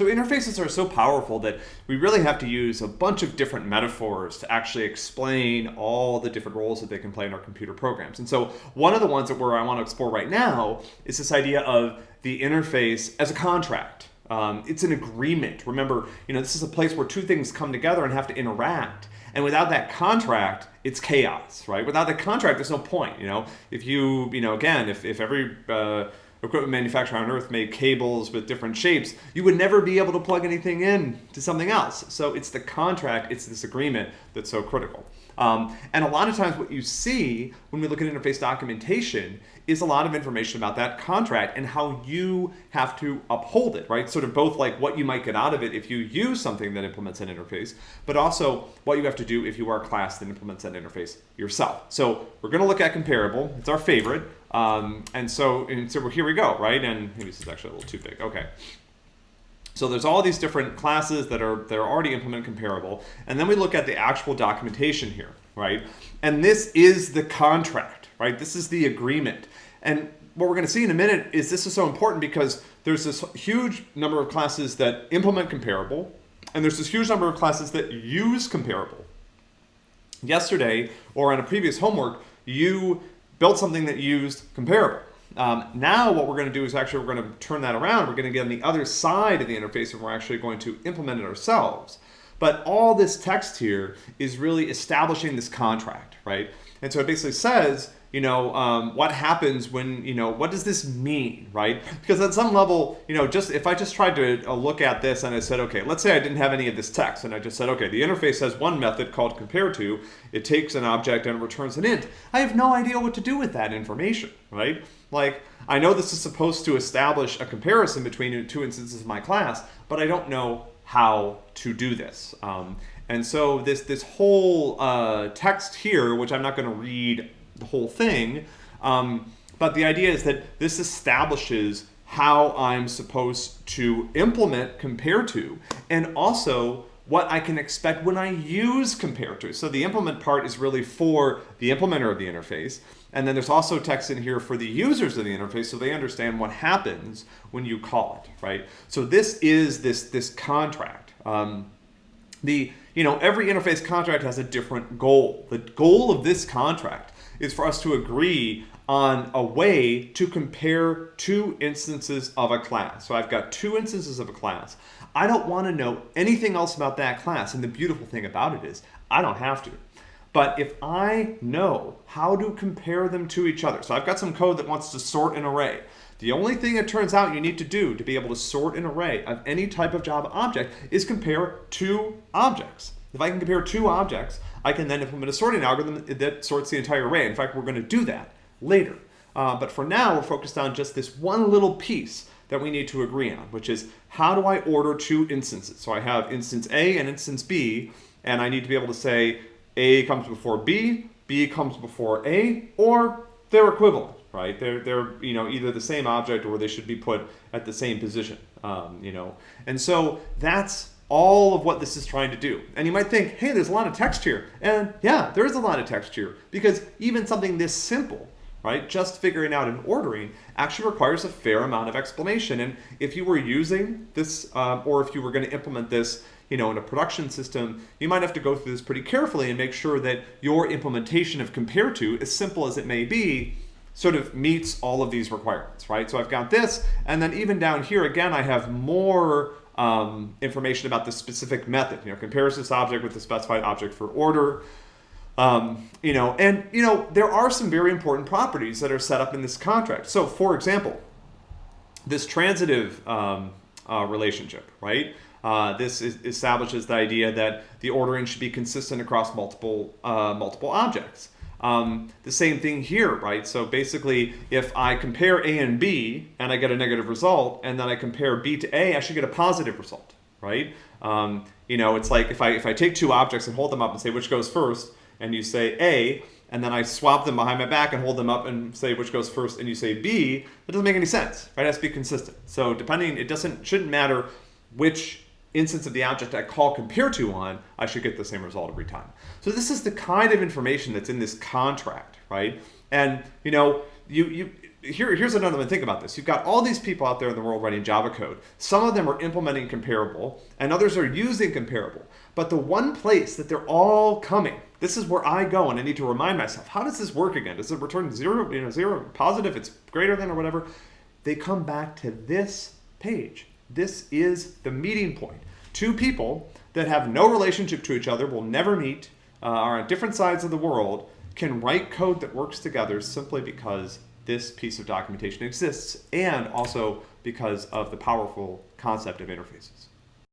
So interfaces are so powerful that we really have to use a bunch of different metaphors to actually explain all the different roles that they can play in our computer programs. And so one of the ones that where I want to explore right now is this idea of the interface as a contract. Um, it's an agreement. Remember, you know, this is a place where two things come together and have to interact. And without that contract, it's chaos, right? Without the contract, there's no point. You know, if you, you know, again, if if every uh, equipment manufacturer on earth made cables with different shapes, you would never be able to plug anything in to something else. So it's the contract, it's this agreement that's so critical. Um, and a lot of times what you see when we look at interface documentation is a lot of information about that contract and how you have to uphold it, right? Sort of both like what you might get out of it if you use something that implements an interface, but also what you have to do if you are a class that implements that interface yourself. So we're gonna look at comparable, it's our favorite. Um, and so, and so here we go, right? And maybe this is actually a little too big, okay. So there's all these different classes that are that are already implement comparable, and then we look at the actual documentation here, right? And this is the contract, right? This is the agreement. And what we're going to see in a minute is this is so important because there's this huge number of classes that implement comparable, and there's this huge number of classes that use comparable. Yesterday, or on a previous homework, you built something that used comparable. Um, now what we're going to do is actually we're going to turn that around. We're going to get on the other side of the interface and we're actually going to implement it ourselves. But all this text here is really establishing this contract, right? And so it basically says, you know, um, what happens when, you know, what does this mean, right? Because at some level, you know, just if I just tried to uh, look at this and I said, okay, let's say I didn't have any of this text and I just said, okay, the interface has one method called compare to, it takes an object and returns an int. I have no idea what to do with that information, right? Like, I know this is supposed to establish a comparison between two instances of my class, but I don't know how to do this. Um, and so this, this whole uh, text here, which I'm not going to read the whole thing, um, but the idea is that this establishes how I'm supposed to implement compare to, and also what I can expect when I use compare to. So the implement part is really for the implementer of the interface. And then there's also text in here for the users of the interface so they understand what happens when you call it, right? So this is this, this contract. Um, the, you know, every interface contract has a different goal. The goal of this contract is for us to agree on a way to compare two instances of a class. So I've got two instances of a class. I don't want to know anything else about that class. And the beautiful thing about it is I don't have to. But if I know how to compare them to each other, so I've got some code that wants to sort an array. The only thing it turns out you need to do to be able to sort an array of any type of Java object is compare two objects. If I can compare two objects, I can then implement a sorting algorithm that sorts the entire array. In fact, we're going to do that later. Uh, but for now, we're focused on just this one little piece that we need to agree on, which is how do I order two instances? So I have instance A and instance B, and I need to be able to say A comes before B, B comes before A, or they're equivalent, right? They're, they're you know, either the same object or they should be put at the same position, um, you know. And so that's all of what this is trying to do. And you might think, hey, there's a lot of text here. And yeah, there is a lot of text here because even something this simple right? Just figuring out and ordering actually requires a fair amount of explanation. And if you were using this, um, or if you were going to implement this, you know, in a production system, you might have to go through this pretty carefully and make sure that your implementation of compare to, as simple as it may be, sort of meets all of these requirements, right? So I've got this, and then even down here, again, I have more um, information about the specific method, you know, compares this object with the specified object for order, um, you know, and you know there are some very important properties that are set up in this contract. So, for example, this transitive um, uh, relationship, right? Uh, this is, establishes the idea that the ordering should be consistent across multiple uh, multiple objects. Um, the same thing here, right? So basically, if I compare A and B and I get a negative result, and then I compare B to A, I should get a positive result, right? Um, you know, it's like if I if I take two objects and hold them up and say which goes first, and you say A, and then I swap them behind my back and hold them up and say which goes first, and you say B, that doesn't make any sense, right? It has to be consistent. So depending, it doesn't shouldn't matter which instance of the object I call compare to on, I should get the same result every time. So this is the kind of information that's in this contract, right? And you know, you you here, here's another one. Think about this. You've got all these people out there in the world writing Java code. Some of them are implementing comparable, and others are using comparable. But the one place that they're all coming, this is where I go and I need to remind myself, how does this work again? Does it return zero, you know, zero, positive, it's greater than or whatever? They come back to this page. This is the meeting point. Two people that have no relationship to each other, will never meet, uh, are on different sides of the world, can write code that works together simply because this piece of documentation exists and also because of the powerful concept of interfaces.